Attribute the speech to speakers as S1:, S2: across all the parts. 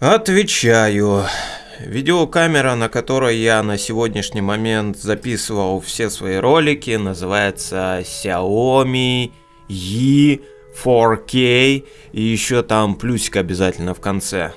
S1: Отвечаю. Видеокамера, на которой я на сегодняшний момент записывал все свои ролики, называется Xiaomi Yi 4K и еще там плюсик обязательно в конце.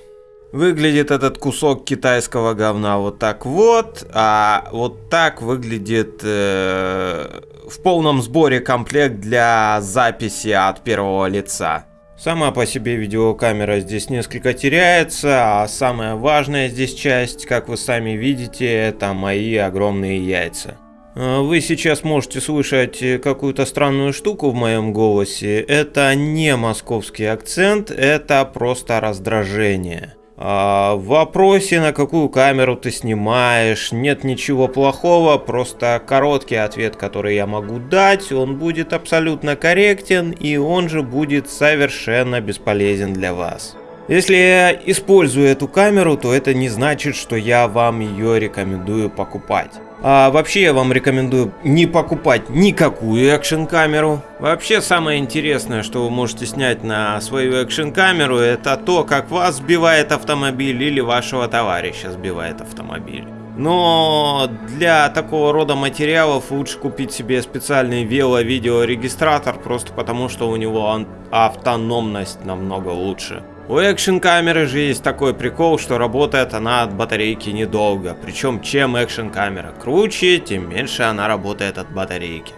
S1: Выглядит этот кусок китайского говна вот так вот, а вот так выглядит э, в полном сборе комплект для записи от первого лица. Сама по себе видеокамера здесь несколько теряется, а самая важная здесь часть, как вы сами видите, это мои огромные яйца. А вы сейчас можете слышать какую-то странную штуку в моем голосе. Это не московский акцент, это просто раздражение. А в вопросе, на какую камеру ты снимаешь, нет ничего плохого, просто короткий ответ, который я могу дать, он будет абсолютно корректен и он же будет совершенно бесполезен для вас. Если я использую эту камеру, то это не значит, что я вам ее рекомендую покупать. А вообще я вам рекомендую не покупать никакую экшн камеру. Вообще самое интересное, что вы можете снять на свою экшн камеру, это то, как вас сбивает автомобиль или вашего товарища сбивает автомобиль. Но для такого рода материалов лучше купить себе специальный вело-видеорегистратор, просто потому что у него автономность намного лучше. У экшн камеры же есть такой прикол, что работает она от батарейки недолго. Причем чем экшн камера круче, тем меньше она работает от батарейки.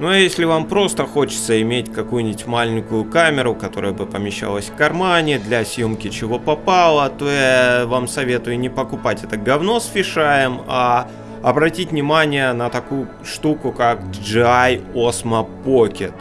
S1: Ну а если вам просто хочется иметь какую-нибудь маленькую камеру, которая бы помещалась в кармане для съемки чего попало, то я вам советую не покупать это говно с фишаем, а обратить внимание на такую штуку, как DJI Osmo Pocket.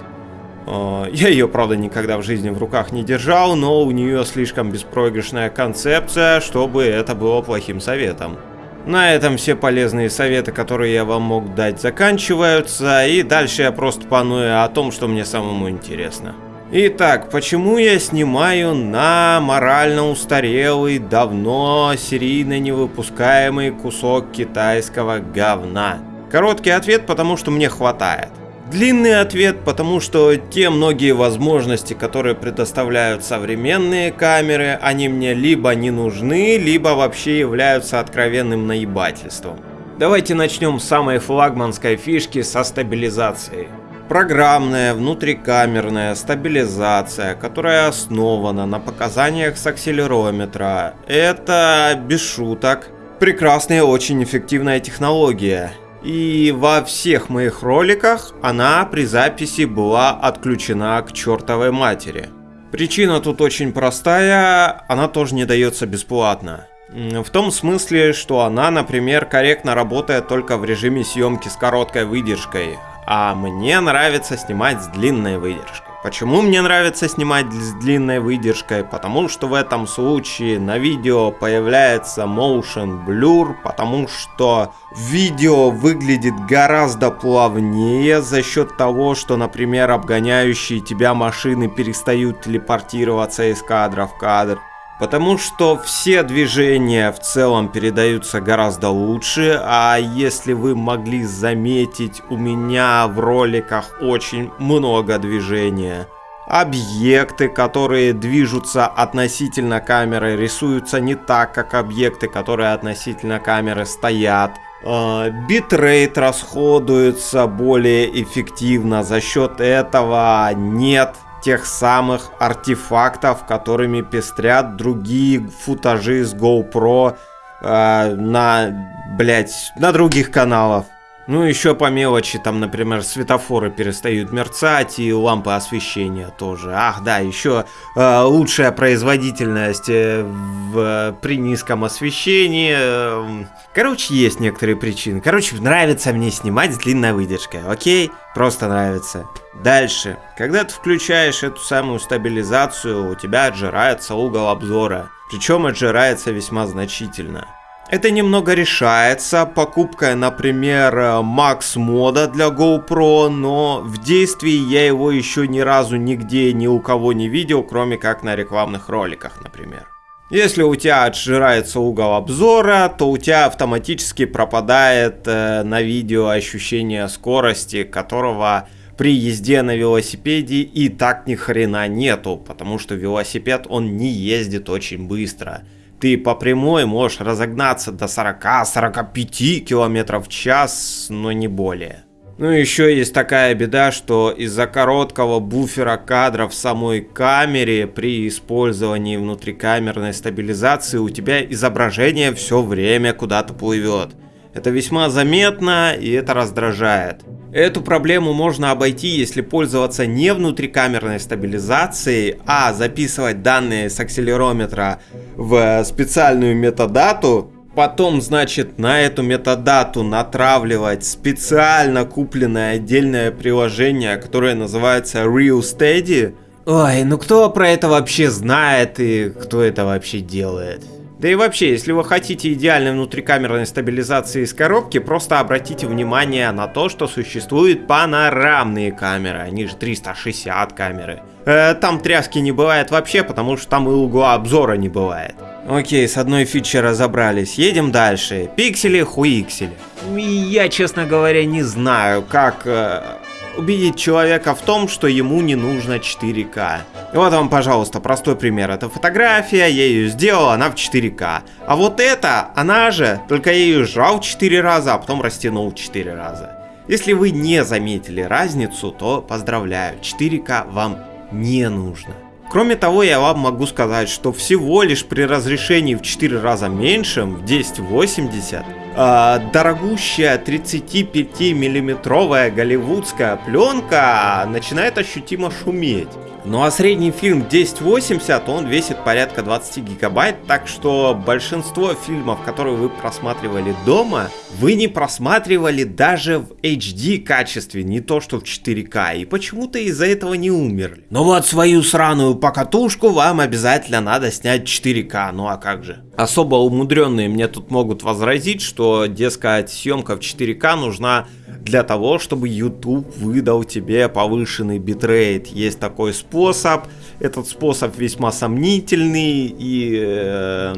S1: А, я ее, правда, никогда в жизни в руках не держал, но у нее слишком беспроигрышная концепция, чтобы это было плохим советом. На этом все полезные советы, которые я вам мог дать, заканчиваются, и дальше я просто паную о том, что мне самому интересно. Итак, почему я снимаю на морально устарелый, давно серийно невыпускаемый кусок китайского говна? Короткий ответ, потому что мне хватает. Длинный ответ, потому что те многие возможности, которые предоставляют современные камеры, они мне либо не нужны, либо вообще являются откровенным наебательством. Давайте начнем с самой флагманской фишки со стабилизацией. Программная внутрикамерная стабилизация, которая основана на показаниях с акселерометра. Это, без шуток, прекрасная и очень эффективная технология. И во всех моих роликах она при записи была отключена к чертовой матери. Причина тут очень простая, она тоже не дается бесплатно. В том смысле, что она, например, корректно работает только в режиме съемки с короткой выдержкой, а мне нравится снимать с длинной выдержкой. Почему мне нравится снимать с длинной выдержкой? Потому что в этом случае на видео появляется motion blur, потому что видео выглядит гораздо плавнее за счет того, что, например, обгоняющие тебя машины перестают телепортироваться из кадра в кадр. Потому что все движения в целом передаются гораздо лучше, а если вы могли заметить, у меня в роликах очень много движения. Объекты, которые движутся относительно камеры, рисуются не так, как объекты, которые относительно камеры стоят. А, битрейт расходуется более эффективно, за счет этого нет тех самых артефактов, которыми пестрят другие футажи с GoPro э, на, блять, на других каналах. Ну, еще по мелочи, там, например, светофоры перестают мерцать и лампы освещения тоже. Ах, да, еще э, лучшая производительность э, в, при низком освещении. Э, короче, есть некоторые причины. Короче, нравится мне снимать с длинной выдержкой, окей? Просто нравится. Дальше. Когда ты включаешь эту самую стабилизацию, у тебя отжирается угол обзора. Причем отжирается весьма значительно. Это немного решается покупкой, например, Max мода для GoPro, но в действии я его еще ни разу нигде ни у кого не видел, кроме как на рекламных роликах, например. Если у тебя отжирается угол обзора, то у тебя автоматически пропадает э, на видео ощущение скорости, которого при езде на велосипеде и так ни хрена нету, потому что велосипед он не ездит очень быстро. Ты по прямой можешь разогнаться до 40-45 км в час, но не более. Ну еще есть такая беда, что из-за короткого буфера кадров в самой камере при использовании внутрикамерной стабилизации у тебя изображение все время куда-то плывет. Это весьма заметно и это раздражает. Эту проблему можно обойти, если пользоваться не внутрикамерной стабилизацией, а записывать данные с акселерометра в специальную метадату, потом, значит, на эту метадату натравливать специально купленное отдельное приложение, которое называется Real Steady. Ой, ну кто про это вообще знает и кто это вообще делает? Да и вообще, если вы хотите идеальной внутрикамерной стабилизации из коробки, просто обратите внимание на то, что существуют панорамные камеры, они же 360 камеры. Э, там тряски не бывает вообще, потому что там и угла обзора не бывает. Окей, с одной фичей разобрались, едем дальше. Пиксели, хуиксели. Я, честно говоря, не знаю, как... Э, убедить человека в том, что ему не нужно 4К. Вот вам, пожалуйста, простой пример. Это фотография, я ее сделал, она в 4К. А вот это, она же, только я ее сжал 4 раза, а потом растянул 4 раза. Если вы не заметили разницу, то поздравляю, 4К вам не нужно. Кроме того, я вам могу сказать, что всего лишь при разрешении в 4 раза меньшем, в 1080, э, дорогущая 35 миллиметровая голливудская пленка начинает ощутимо шуметь. Ну а средний фильм 1080, он весит порядка 20 гигабайт, так что большинство фильмов, которые вы просматривали дома, вы не просматривали даже в HD качестве, не то что в 4К, и почему-то из-за этого не умерли. Но вот свою сраную покатушку вам обязательно надо снять 4К, ну а как же. Особо умудренные мне тут могут возразить, что, дескать, съемка в 4К нужна для того, чтобы YouTube выдал тебе повышенный битрейт. Есть такой способ. Этот способ весьма сомнительный и э,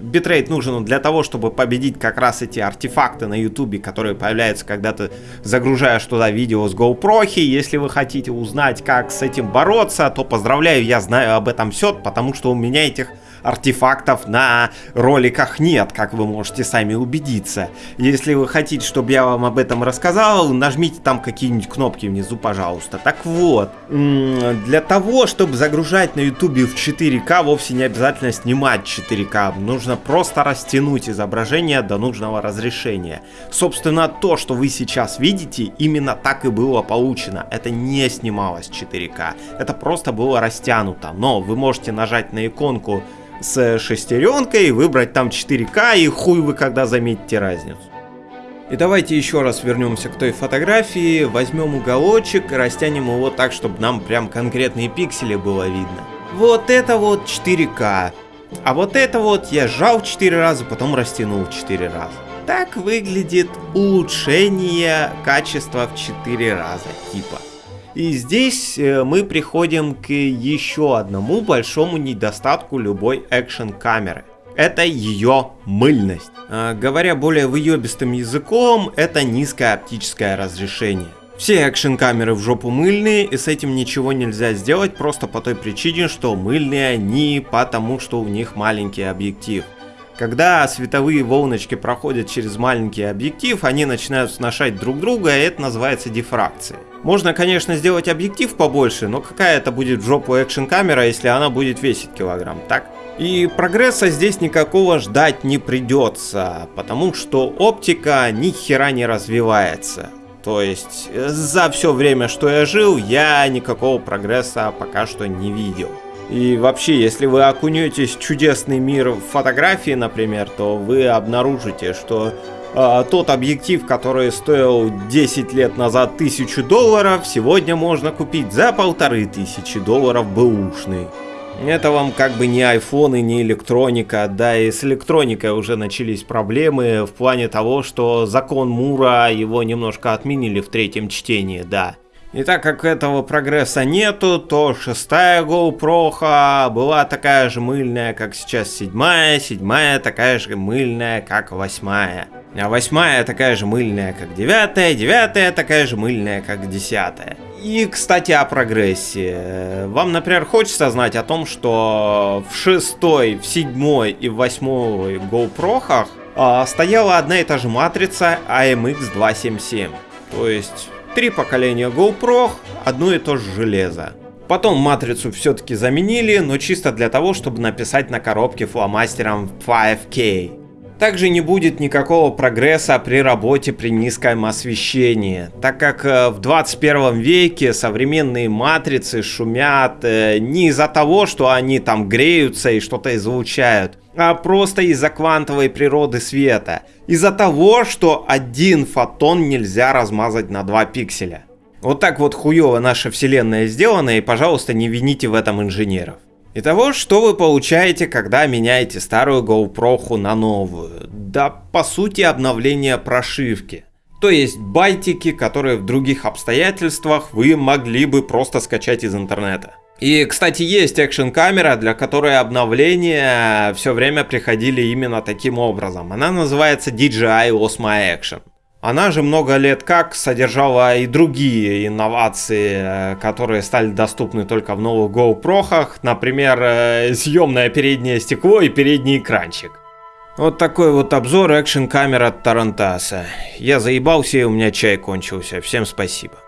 S1: битрейт нужен для того, чтобы победить как раз эти артефакты на YouTube, которые появляются, когда ты загружаешь туда видео с GoPro. Если вы хотите узнать, как с этим бороться, то поздравляю, я знаю об этом все, потому что у меня этих артефактов на роликах нет, как вы можете сами убедиться. Если вы хотите, чтобы я вам об этом рассказал, нажмите там какие-нибудь кнопки внизу, пожалуйста. Так вот, для того, чтобы загружать на YouTube в 4К, вовсе не обязательно снимать 4К. Нужно просто растянуть изображение до нужного разрешения. Собственно, то, что вы сейчас видите, именно так и было получено. Это не снималось 4К. Это просто было растянуто. Но вы можете нажать на иконку с шестеренкой, выбрать там 4К и хуй вы когда заметите разницу. И давайте еще раз вернемся к той фотографии, возьмем уголочек, растянем его так, чтобы нам прям конкретные пиксели было видно. Вот это вот 4К. А вот это вот я сжал 4 раза, потом растянул 4 раза. Так выглядит улучшение качества в 4 раза, типа. И здесь э, мы приходим к еще одному большому недостатку любой экшен камеры. Это ее мыльность. А, говоря более выебистым языком, это низкое оптическое разрешение. Все экшен камеры в жопу мыльные, и с этим ничего нельзя сделать просто по той причине, что мыльные они потому, что у них маленький объектив. Когда световые волночки проходят через маленький объектив, они начинают сношать друг друга, и это называется дифракцией. Можно, конечно, сделать объектив побольше, но какая это будет в жопу экшн камера, если она будет весить килограмм, так? И прогресса здесь никакого ждать не придется, потому что оптика ни хера не развивается. То есть за все время, что я жил, я никакого прогресса пока что не видел. И вообще, если вы окунетесь в чудесный мир фотографии, например, то вы обнаружите, что э, тот объектив, который стоил 10 лет назад 1000 долларов, сегодня можно купить за полторы тысячи долларов бэушный. Это вам как бы не и не электроника, да и с электроникой уже начались проблемы в плане того, что закон Мура его немножко отменили в третьем чтении, да. И так как этого прогресса нету, то шестая GoPro была такая же мыльная, как сейчас седьмая, седьмая такая же мыльная, как восьмая. А восьмая такая же мыльная, как девятая, девятая такая же мыльная, как десятая. И, кстати, о прогрессе. Вам, например, хочется знать о том, что в шестой, в седьмой и в восьмой GoPro а, стояла одна и та же матрица AMX277. То есть три поколения GoPro, одно и то же железо. Потом матрицу все-таки заменили, но чисто для того, чтобы написать на коробке фломастером 5K. Также не будет никакого прогресса при работе при низком освещении, так как э, в 21 веке современные матрицы шумят э, не из-за того, что они там греются и что-то излучают, а просто из-за квантовой природы света. Из-за того, что один фотон нельзя размазать на 2 пикселя. Вот так вот хуево наша вселенная сделана, и пожалуйста не вините в этом инженеров. Итого, что вы получаете, когда меняете старую GoPro на новую? Да, по сути, обновление прошивки. То есть байтики, которые в других обстоятельствах вы могли бы просто скачать из интернета. И, кстати, есть экшн камера, для которой обновления все время приходили именно таким образом. Она называется DJI Osmo Action. Она же много лет как содержала и другие инновации, э, которые стали доступны только в новых GoPro, например, э, съемное переднее стекло и передний экранчик. Вот такой вот обзор экшн камер от Тарантаса. Я заебался и у меня чай кончился. Всем спасибо.